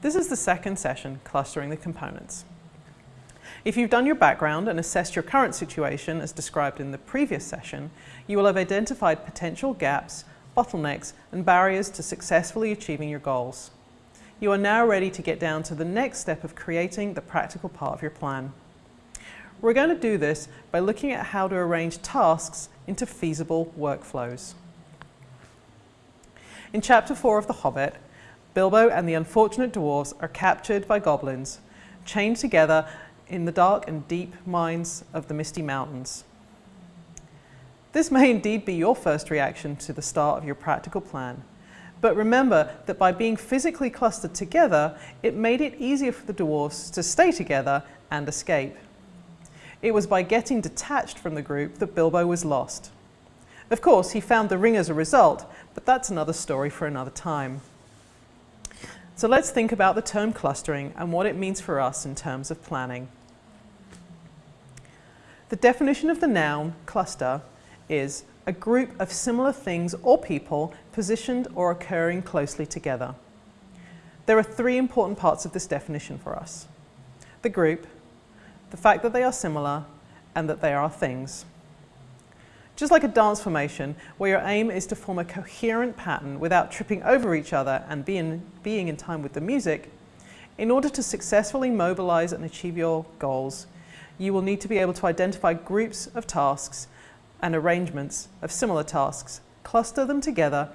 This is the second session, clustering the components. If you've done your background and assessed your current situation as described in the previous session, you will have identified potential gaps, bottlenecks and barriers to successfully achieving your goals. You are now ready to get down to the next step of creating the practical part of your plan. We're going to do this by looking at how to arrange tasks into feasible workflows. In chapter 4 of The Hobbit, Bilbo and the unfortunate dwarves are captured by goblins, chained together in the dark and deep mines of the Misty Mountains. This may indeed be your first reaction to the start of your practical plan, but remember that by being physically clustered together, it made it easier for the dwarfs to stay together and escape. It was by getting detached from the group that Bilbo was lost. Of course, he found the ring as a result, but that's another story for another time. So let's think about the term clustering and what it means for us in terms of planning. The definition of the noun cluster is a group of similar things or people positioned or occurring closely together. There are three important parts of this definition for us. The group, the fact that they are similar, and that they are things. Just like a dance formation, where your aim is to form a coherent pattern without tripping over each other and being, being in time with the music, in order to successfully mobilize and achieve your goals, you will need to be able to identify groups of tasks and arrangements of similar tasks, cluster them together,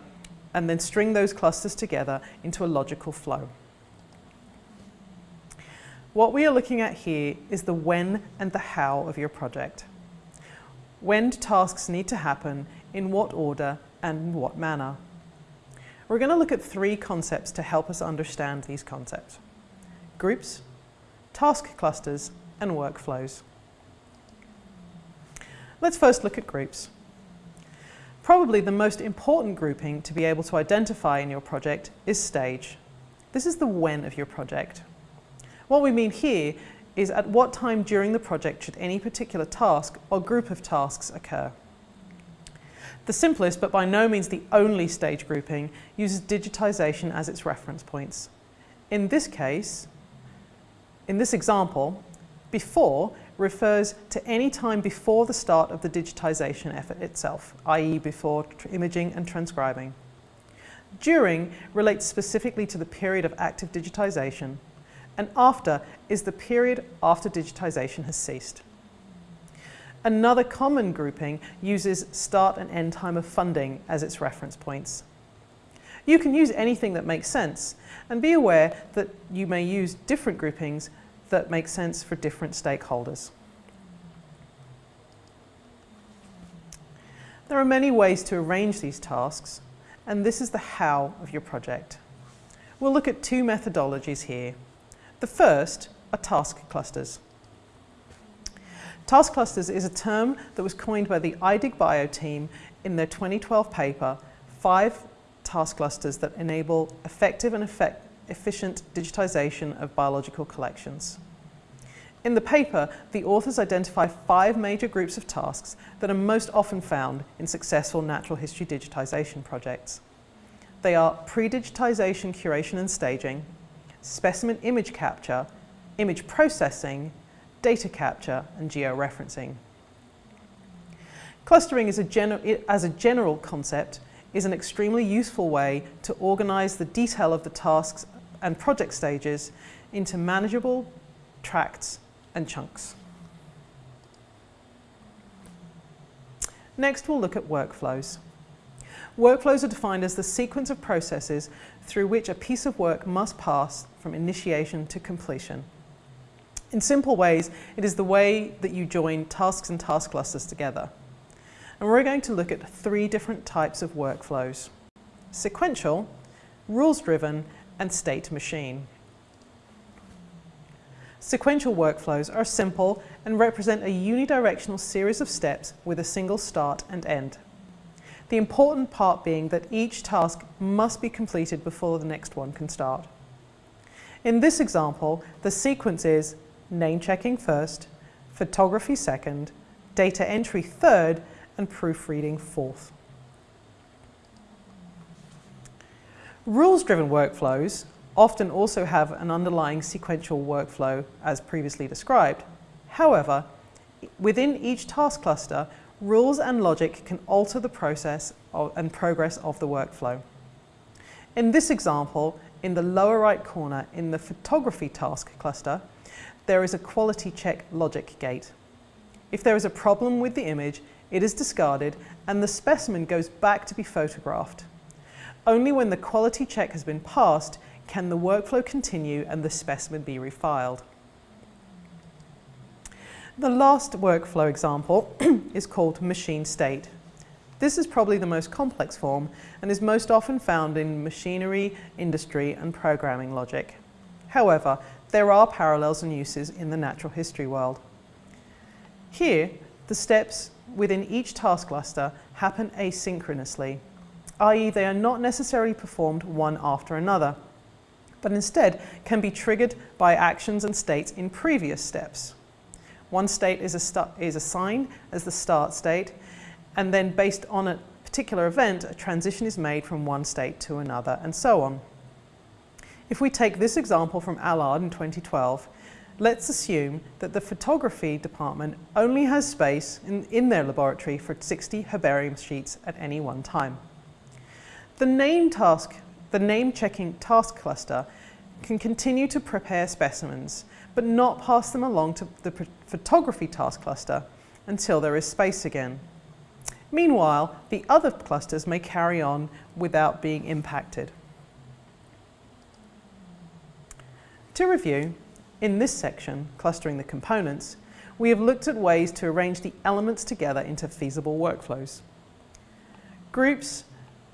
and then string those clusters together into a logical flow. What we are looking at here is the when and the how of your project. When tasks need to happen, in what order and in what manner? We're going to look at three concepts to help us understand these concepts. Groups, task clusters and workflows. Let's first look at groups. Probably the most important grouping to be able to identify in your project is stage. This is the when of your project. What we mean here is at what time during the project should any particular task or group of tasks occur. The simplest, but by no means the only stage grouping, uses digitization as its reference points. In this case, in this example, before refers to any time before the start of the digitisation effort itself, i.e. before imaging and transcribing. During relates specifically to the period of active digitisation, and after is the period after digitisation has ceased. Another common grouping uses start and end time of funding as its reference points. You can use anything that makes sense, and be aware that you may use different groupings that make sense for different stakeholders. There are many ways to arrange these tasks, and this is the how of your project. We'll look at two methodologies here. The first are task clusters. Task clusters is a term that was coined by the iDigBio team in their 2012 paper, Five Task Clusters that Enable Effective and Effect efficient digitization of biological collections. In the paper, the authors identify five major groups of tasks that are most often found in successful natural history digitization projects. They are pre-digitization curation and staging, specimen image capture, image processing, data capture, and georeferencing. Clustering as a, as a general concept is an extremely useful way to organize the detail of the tasks and project stages into manageable tracts and chunks. Next, we'll look at workflows. Workflows are defined as the sequence of processes through which a piece of work must pass from initiation to completion. In simple ways, it is the way that you join tasks and task clusters together. And we're going to look at three different types of workflows. Sequential, rules-driven, and state machine. Sequential workflows are simple and represent a unidirectional series of steps with a single start and end. The important part being that each task must be completed before the next one can start. In this example, the sequence is name checking first, photography second, data entry third, and proofreading fourth. Rules-driven workflows often also have an underlying sequential workflow as previously described. However, within each task cluster, rules and logic can alter the process of, and progress of the workflow. In this example, in the lower right corner in the photography task cluster, there is a quality check logic gate. If there is a problem with the image, it is discarded and the specimen goes back to be photographed. Only when the quality check has been passed can the workflow continue and the specimen be refiled. The last workflow example is called machine state. This is probably the most complex form and is most often found in machinery, industry and programming logic. However, there are parallels and uses in the natural history world. Here, the steps within each task cluster happen asynchronously, i.e. they are not necessarily performed one after another, but instead can be triggered by actions and states in previous steps. One state is, is assigned as the start state, and then based on a particular event, a transition is made from one state to another, and so on. If we take this example from Allard in 2012, let's assume that the photography department only has space in, in their laboratory for 60 herbarium sheets at any one time. The name task, the name checking task cluster can continue to prepare specimens, but not pass them along to the photography task cluster until there is space again. Meanwhile, the other clusters may carry on without being impacted. To review, in this section, clustering the components, we have looked at ways to arrange the elements together into feasible workflows. Groups,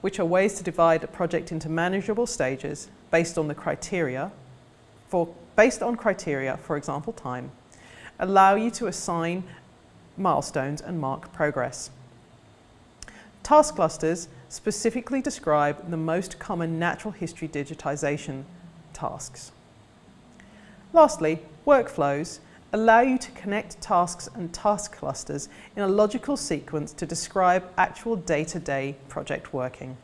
which are ways to divide a project into manageable stages based on the criteria, for, based on criteria, for example time, allow you to assign milestones and mark progress. Task clusters specifically describe the most common natural history digitization tasks. Lastly, workflows allow you to connect tasks and task clusters in a logical sequence to describe actual day-to-day -day project working.